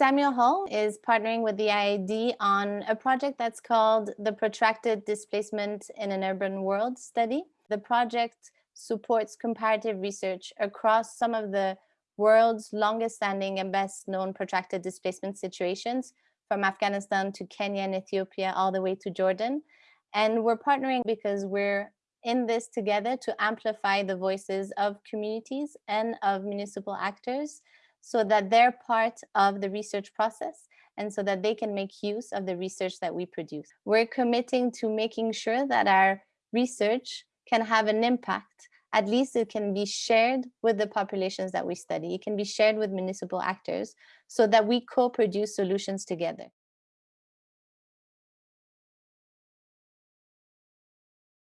Samuel Hall is partnering with the IIED on a project that's called the Protracted Displacement in an Urban World study. The project supports comparative research across some of the world's longest standing and best known protracted displacement situations from Afghanistan to Kenya and Ethiopia all the way to Jordan. And we're partnering because we're in this together to amplify the voices of communities and of municipal actors so that they're part of the research process and so that they can make use of the research that we produce. We're committing to making sure that our research can have an impact. At least it can be shared with the populations that we study. It can be shared with municipal actors so that we co-produce solutions together.